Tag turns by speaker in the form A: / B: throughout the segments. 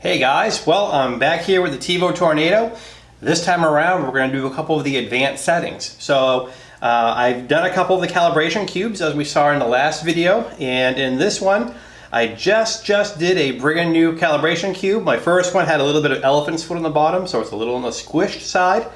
A: Hey guys, well I'm back here with the TEVO Tornado. This time around we're going to do a couple of the advanced settings. So uh, I've done a couple of the calibration cubes as we saw in the last video and in this one I just just did a brand new calibration cube. My first one had a little bit of elephant's foot on the bottom so it's a little on the squished side.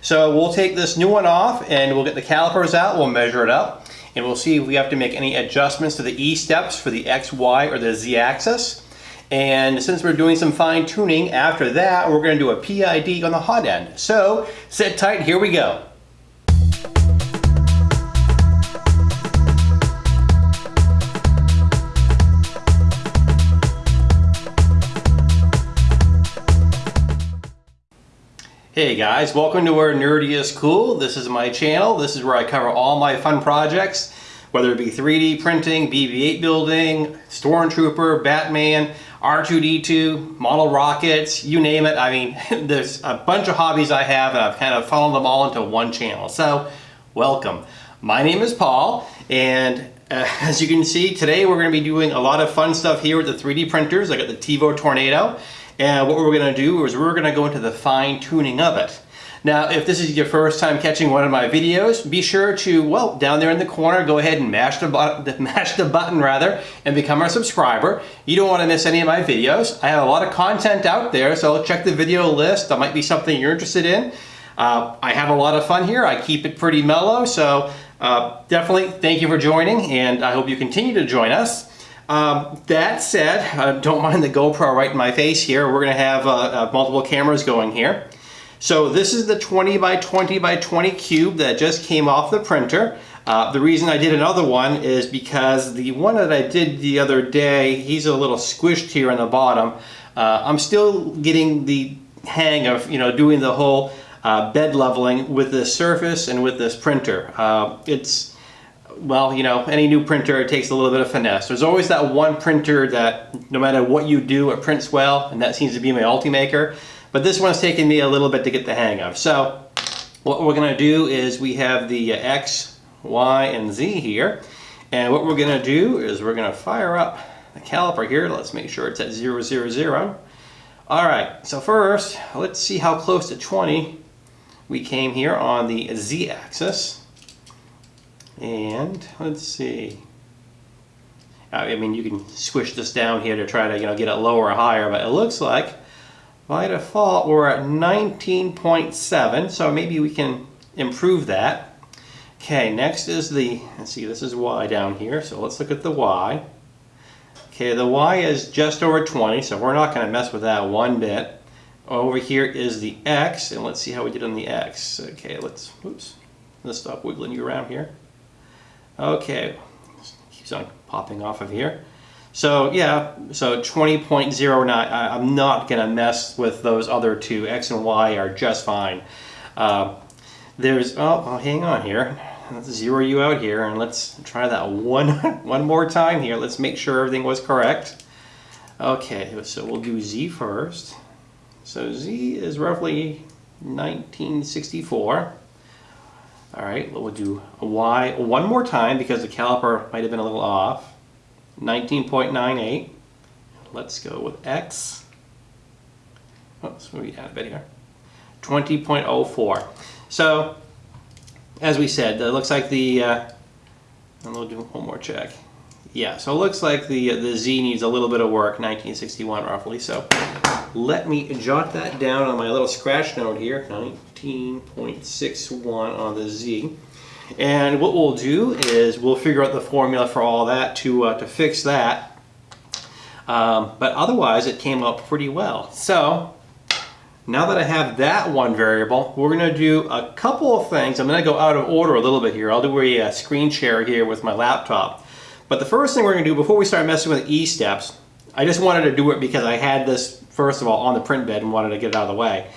A: So we'll take this new one off and we'll get the calipers out, we'll measure it up and we'll see if we have to make any adjustments to the E steps for the X, Y or the Z axis. And since we're doing some fine tuning after that, we're gonna do a PID on the hot end. So sit tight, here we go. Hey guys, welcome to where nerdy is cool. This is my channel. This is where I cover all my fun projects, whether it be 3D printing, BB-8 building, Stormtrooper, Batman, R2-D2, model rockets, you name it. I mean, there's a bunch of hobbies I have and I've kind of funneled them all into one channel. So, welcome. My name is Paul and uh, as you can see, today we're going to be doing a lot of fun stuff here with the 3D printers. I got the TEVO Tornado and what we're going to do is we're going to go into the fine tuning of it. Now, if this is your first time catching one of my videos, be sure to, well, down there in the corner, go ahead and mash the, button, mash the button rather, and become a subscriber. You don't want to miss any of my videos. I have a lot of content out there, so check the video list. That might be something you're interested in. Uh, I have a lot of fun here. I keep it pretty mellow, so uh, definitely thank you for joining, and I hope you continue to join us. Um, that said, uh, don't mind the GoPro right in my face here. We're going to have uh, uh, multiple cameras going here. So this is the 20 by 20 by 20 cube that just came off the printer. Uh, the reason I did another one is because the one that I did the other day, he's a little squished here on the bottom. Uh, I'm still getting the hang of you know doing the whole uh, bed leveling with this surface and with this printer. it's well, you know, any new printer, takes a little bit of finesse. There's always that one printer that no matter what you do, it prints well, and that seems to be my Ultimaker. But this one's taken me a little bit to get the hang of. So what we're gonna do is we have the uh, X, Y, and Z here. And what we're gonna do is we're gonna fire up the caliper here. Let's make sure it's at zero, zero, zero. All right, so first, let's see how close to 20 we came here on the Z axis. And let's see. I mean, you can squish this down here to try to, you know, get it lower or higher, but it looks like by default we're at 19.7, so maybe we can improve that. Okay, next is the, let's see, this is Y down here, so let's look at the Y. Okay, the Y is just over 20, so we're not going to mess with that one bit. Over here is the X, and let's see how we did on the X. Okay, let's, oops, let's stop wiggling you around here. Okay, keeps on popping off of here. So yeah, so 20.09, I'm not gonna mess with those other two. X and Y are just fine. Uh, there's, oh, well, hang on here. Let's zero you out here and let's try that one, one more time here. Let's make sure everything was correct. Okay, so we'll do Z first. So Z is roughly 1964. All right, we'll do Y one more time because the caliper might have been a little off. 19.98. Let's go with X. Let's move down a bit here. 20.04. So, as we said, it looks like the, uh, and we'll do one more check. Yeah, so it looks like the, uh, the Z needs a little bit of work, 1961 roughly. So let me jot that down on my little scratch note here, 19.61 on the Z. And what we'll do is we'll figure out the formula for all that to, uh, to fix that. Um, but otherwise it came up pretty well. So now that I have that one variable, we're going to do a couple of things. I'm going to go out of order a little bit here. I'll do a, a screen share here with my laptop. But the first thing we're going to do before we start messing with E steps, I just wanted to do it because I had this first of all on the print bed and wanted to get it out of the way.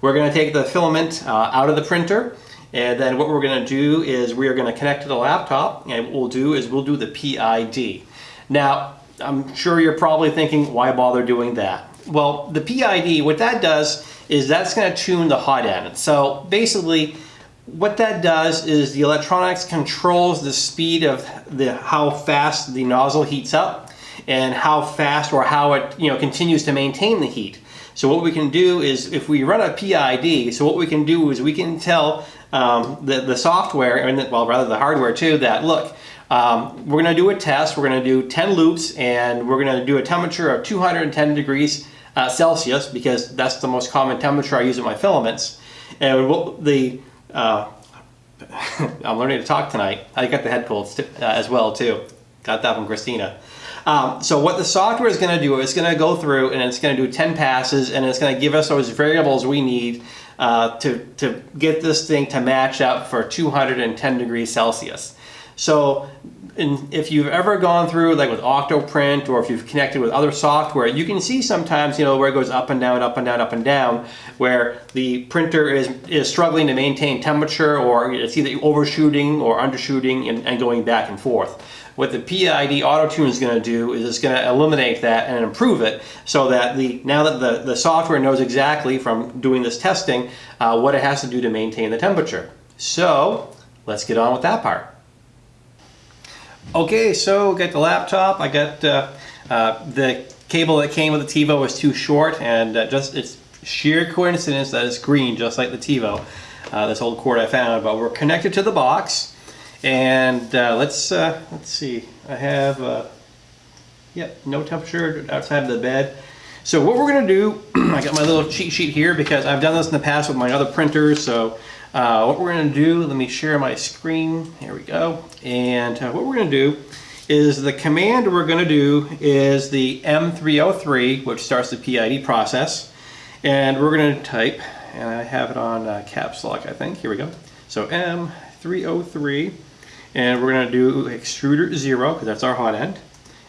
A: We're going to take the filament uh, out of the printer and then what we're going to do is we are going to connect to the laptop and what we'll do is we'll do the PID. Now I'm sure you're probably thinking why bother doing that? Well the PID what that does is that's going to tune the hot end. So basically what that does is the electronics controls the speed of the how fast the nozzle heats up and how fast or how it you know continues to maintain the heat. So what we can do is if we run a PID, so what we can do is we can tell um, the, the software, and well rather the hardware too, that look, um, we're going to do a test, we're going to do 10 loops and we're going to do a temperature of 210 degrees uh, Celsius because that's the most common temperature I use in my filaments. And what the uh, I'm learning to talk tonight. I got the head cold uh, as well too. Got that from Christina. Um, so what the software is going to do is going to go through and it's going to do 10 passes and it's going to give us those variables we need uh, to, to get this thing to match up for 210 degrees Celsius. So and if you've ever gone through like with Octoprint or if you've connected with other software, you can see sometimes, you know, where it goes up and down, up and down, up and down, where the printer is, is struggling to maintain temperature or it's either overshooting or undershooting and, and going back and forth. What the PID Auto Tune is going to do is it's going to eliminate that and improve it so that the now that the, the software knows exactly from doing this testing uh, what it has to do to maintain the temperature. So let's get on with that part. Okay, so got the laptop. I got uh, uh, the cable that came with the TEVO was too short, and uh, just it's sheer coincidence that it's green, just like the TEVO. Uh, this old cord I found, but we're connected to the box, and uh, let's uh, let's see. I have yep, no temperature outside of the bed. So what we're gonna do, I got my little cheat sheet here because I've done this in the past with my other printers. So uh, what we're going to do, let me share my screen. Here we go. And uh, what we're going to do is the command we're going to do is the M303, which starts the PID process. And we're going to type, and I have it on uh, caps lock, I think. Here we go. So M303, and we're going to do extruder 0, because that's our hot end.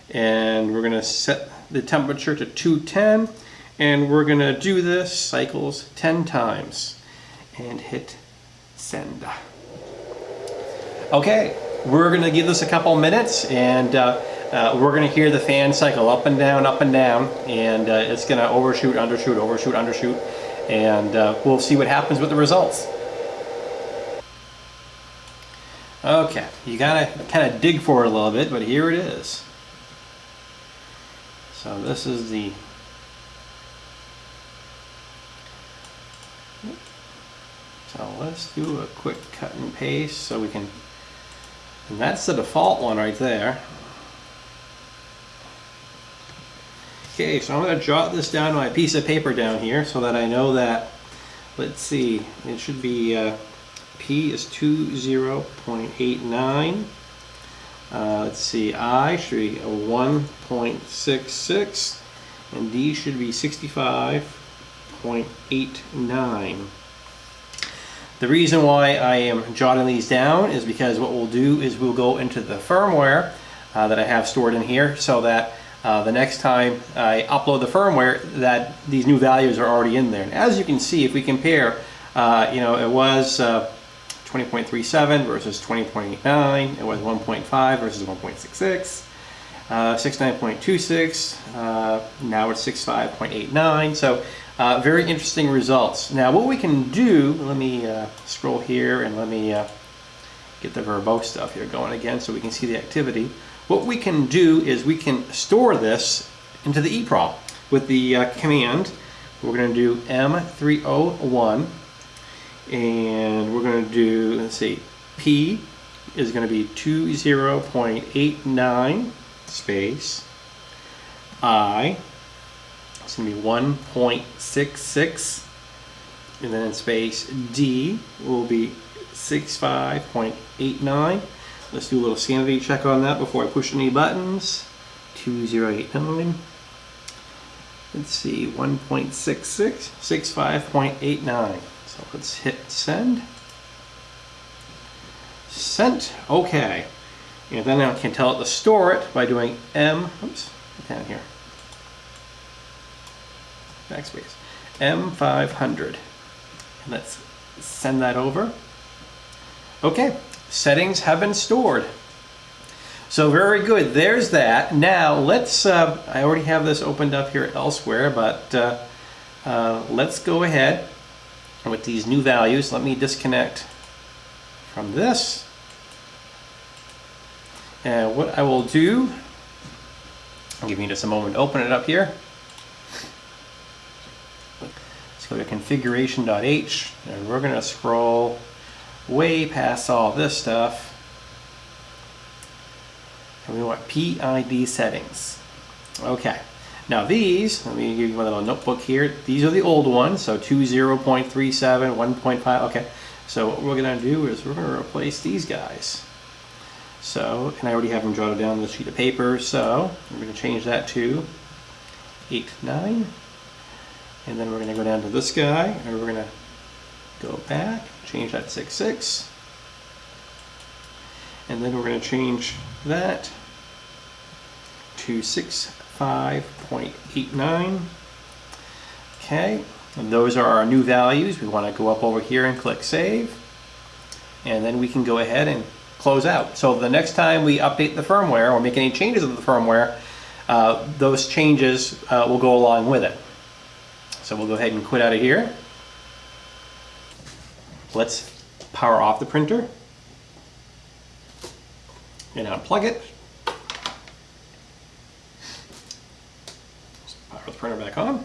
A: And we're going to set the temperature to 210, and we're going to do this cycles 10 times. And hit send. Okay, we're to give this a couple minutes and uh, uh, we're to hear the fan cycle up and down, up and down, and uh, it's to overshoot, undershoot, overshoot, undershoot, and uh, we'll see what happens with the results. Okay, you gotta kind of dig for it a little bit, but here it is. So this is the So let's do a quick cut and paste so we can, and that's the default one right there. Okay, so I'm going to jot this down on my piece of paper down here so that I know that, let's see, it should be, uh, P is 20.89. Uh, let's see, I should be 1.66 and D should be 65.89. The reason why I am jotting these down is because what we'll do is we'll go into the firmware uh, that I have stored in here so that uh, the next time I upload the firmware that these new values are already in there. And as you can see, if we compare, uh, you know, it was uh, 20.37 versus 20.89, it was 1.5 versus 1.66, uh, 69.26, uh, now it's 65.89. So uh, very interesting results. Now what we can do, let me uh, scroll here and let me uh, get the verbose stuff here going again so we can see the activity. What we can do is we can store this into the EEPROM with the uh, command. We're going to do M301 and we're going to do, let's see, P is going to be 20.89 space I it's going to be 1.66 and then in space D will be 65.89 let's do a little sanity check on that before I push any buttons. 2089 let's see 1.66 65.89 so let's hit send. Sent okay. And then I can tell it to store it by doing M oops down here backspace, M500. Let's send that over. Okay, settings have been stored. So very good, there's that. Now let's, uh, I already have this opened up here elsewhere, but uh, uh, let's go ahead with these new values. Let me disconnect from this. And what I will do I'll give you just a moment to open it up here. Let's go to configuration.h and we're going to scroll way past all this stuff. And we want PID settings. Okay. Now these, let me give you a little notebook here. These are the old ones, so 20.37, 1.5, okay. So what we're gonna do is we're gonna replace these guys. So, and I already have them jotted down on the sheet of paper, so we're gonna change that to 8, 9. And then we're gonna go down to this guy, and we're gonna go back, change that to 6, 6. And then we're gonna change that to 6, 5.89. Okay, and those are our new values. We want to go up over here and click Save. And then we can go ahead and close out. So the next time we update the firmware or make any changes to the firmware, uh, those changes uh, will go along with it. So we'll go ahead and quit out of here. Let's power off the printer and unplug it. Power the printer back on.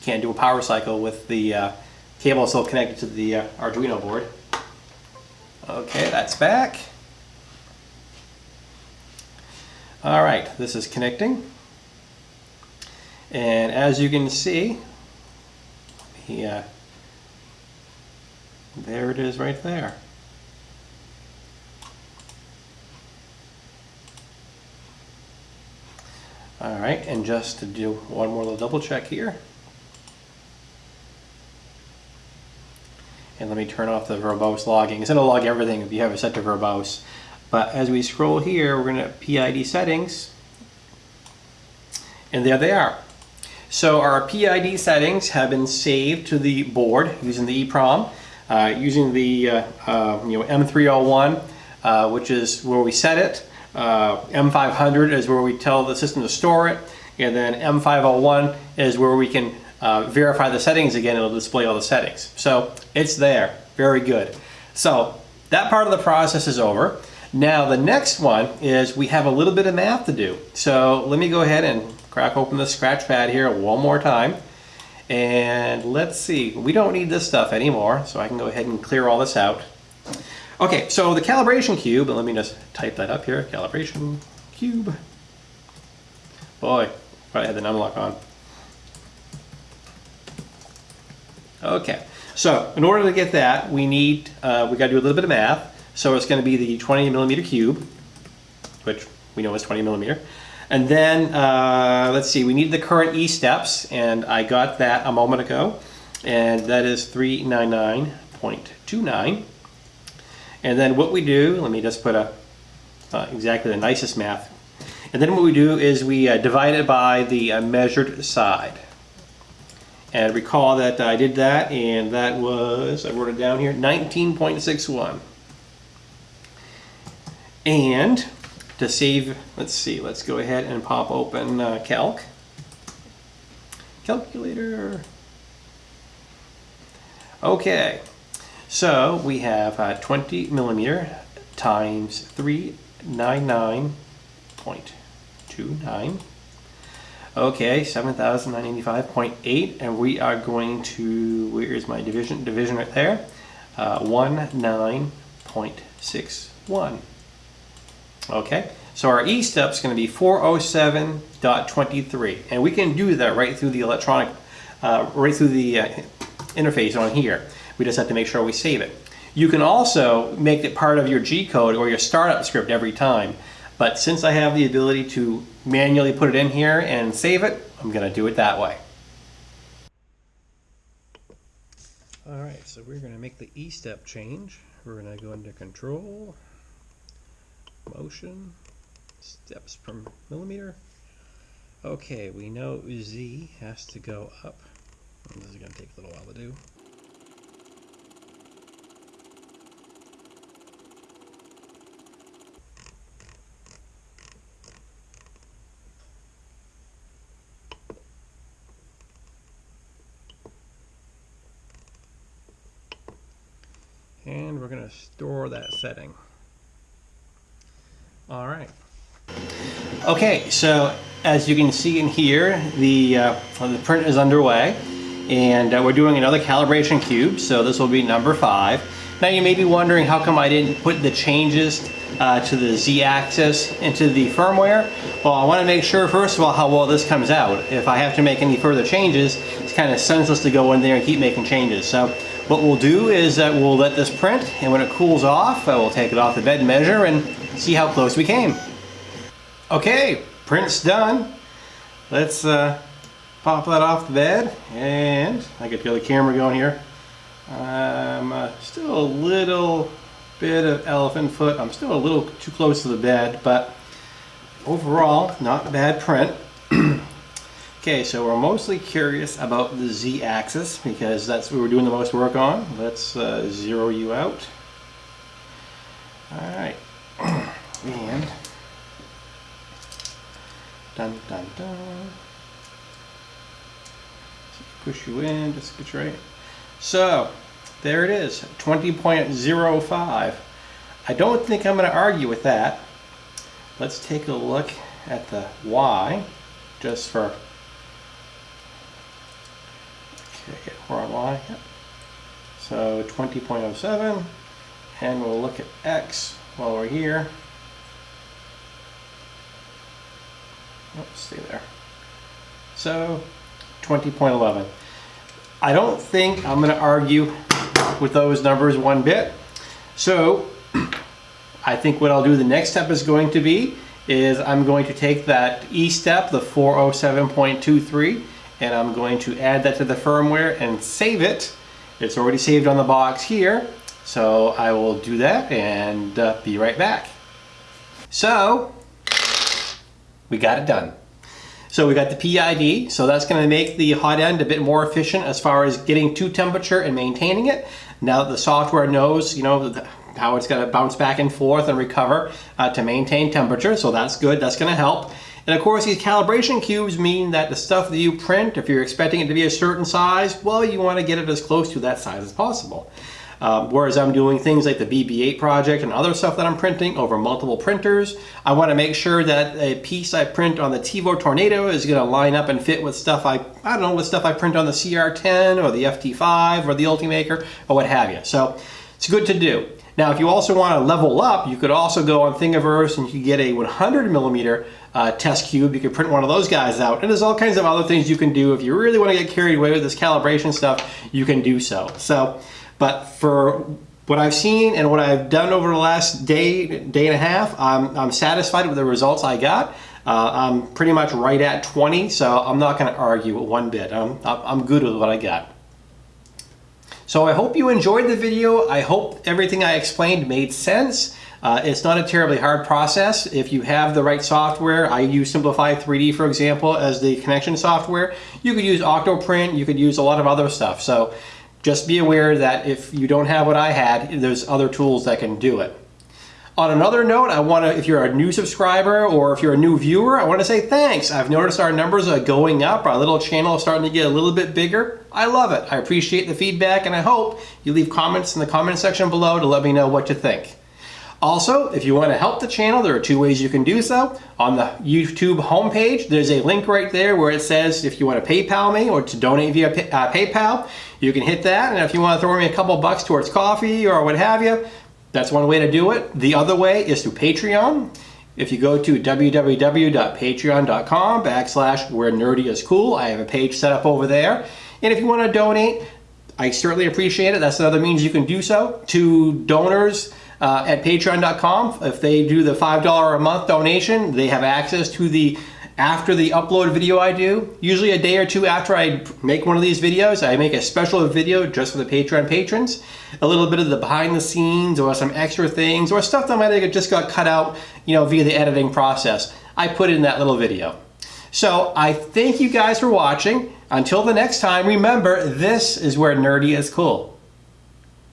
A: Can't do a power cycle with the uh, cable still connected to the uh, Arduino board. Okay, that's back. All right, this is connecting. And as you can see, yeah, uh, there it is right there. All right, and just to do one more little double check here. And let me turn off the verbose logging. It's gonna log everything if you have it set to verbose. But as we scroll here, we're gonna PID settings. And there they are. So our PID settings have been saved to the board using the EEPROM, uh, using the uh, uh, you know M301, uh, which is where we set it. Uh, M500 is where we tell the system to store it. And then M501 is where we can uh, verify the settings again. It'll display all the settings. So it's there. Very good. So that part of the process is over. Now the next one is we have a little bit of math to do. So let me go ahead and crack open the scratch pad here one more time. And let's see, we don't need this stuff anymore, so I can go ahead and clear all this out. Okay, so the calibration cube, let me just type that up here, calibration cube. Boy, I had the numlock on. Okay, so in order to get that, we need, uh, we gotta do a little bit of math. So it's gonna be the 20 millimeter cube, which we know is 20 millimeter. And then, uh, let's see, we need the current E steps, and I got that a moment ago, and that is 399.29. And then what we do, let me just put a uh, exactly the nicest math. And then what we do is we uh, divide it by the uh, measured side. And recall that I did that and that was, I wrote it down here, 19.61. And to save, let's see, let's go ahead and pop open uh, Calc. Calculator. Okay, so we have uh, 20 millimeter times 399.29. Okay, 7,985.8, and we are going to, where is my division? Division right there. Uh, 19.61. Okay, so our E step is going to be 407.23, and we can do that right through the electronic, uh, right through the uh, interface on here. We just have to make sure we save it. You can also make it part of your G code or your startup script every time. But since I have the ability to manually put it in here and save it, I'm going to do it that way. All right, so we're going to make the E step change. We're going to go into control, motion, steps per millimeter. Okay, we know Z has to go up. This is going to take a little while to do. and we're going to store that setting. All right. Okay, so as you can see in here, the, uh, the print is underway and uh, we're doing another calibration cube, so this will be number five. Now you may be wondering how come I didn't put the changes uh, to the z-axis into the firmware. Well, I want to make sure first of all how well this comes out. If I have to make any further changes, it's kind of senseless to go in there and keep making changes. So what we'll do is that we'll let this print and when it cools off, uh, we'll take it off the bed measure and see how close we came. Okay, print's done. Let's uh, pop that off the bed and I get the other camera going here. I'm uh, still a little bit of elephant foot. I'm still a little too close to the bed, but overall, not bad print. okay, so we're mostly curious about the z-axis because that's what we're doing the most work on. Let's uh, zero you out. All right, and dun dun dun push you in, just get right. So, there it is, 20.05. I don't think I'm going to argue with that. Let's take a look at the Y, just for, okay, we're on Y, yep. So 20.07, and we'll look at X while we're here. Let's stay there. So 20.11. I don't think I'm going to argue with those numbers one bit. So I think what I'll do the next step is going to be is I'm going to take that E step, the 407.23, and I'm going to add that to the firmware and save it. It's already saved on the box here. So I will do that and uh, be right back. So we got it done. So we got the PID, so that's going to make the hot end a bit more efficient as far as getting to temperature and maintaining it. Now the software knows, you know, how it's going to bounce back and forth and recover uh, to maintain temperature, so that's good, that's going to help. And of course, these calibration cubes mean that the stuff that you print, if you're expecting it to be a certain size, well, you want to get it as close to that size as possible. Um, whereas I'm doing things like the BB-8 project and other stuff that I'm printing over multiple printers, I want to make sure that a piece I print on the TEVO Tornado is going to line up and fit with stuff I, I don't know, with stuff I print on the CR10 or the FT5 or the Ultimaker or what have you. So it's good to do. Now, if you also want to level up, you could also go on Thingiverse and you could get a 100 millimeter uh, test cube. You could print one of those guys out. And there's all kinds of other things you can do. If you really want to get carried away with this calibration stuff, you can do so. So but for what I've seen and what I've done over the last day, day and a half, I'm, I'm satisfied with the results I got. Uh, I'm pretty much right at 20, so I'm not going to argue one bit. I'm, I'm good with what I got. So I hope you enjoyed the video. I hope everything I explained made sense. Uh, it's not a terribly hard process. If you have the right software, I use Simplify 3D, for example, as the connection software. You could use Octoprint, you could use a lot of other stuff. So just be aware that if you don't have what I had, there's other tools that can do it. On another note, I want to, if you're a new subscriber or if you're a new viewer, I want to say thanks. I've noticed our numbers are going up. Our little channel is starting to get a little bit bigger. I love it. I appreciate the feedback and I hope you leave comments in the comment section below to let me know what you think. Also, if you want to help the channel, there are two ways you can do so. On the YouTube homepage, there's a link right there where it says if you want to PayPal me or to donate via uh, PayPal, you can hit that. And if you want to throw me a couple bucks towards coffee or what have you, that's one way to do it. The other way is through Patreon. If you go to www.patreon.com backslash where nerdy is cool, I have a page set up over there. And if you want to donate, I certainly appreciate it. That's another means you can do so. To donors, uh, at patreon.com. If they do the $5 a month donation, they have access to the after the upload video I do, usually a day or two after I make one of these videos, I make a special video just for the Patreon patrons. A little bit of the behind the scenes or some extra things or stuff that might have just got cut out you know, via the editing process. I put in that little video. So I thank you guys for watching. Until the next time, remember, this is where nerdy is cool.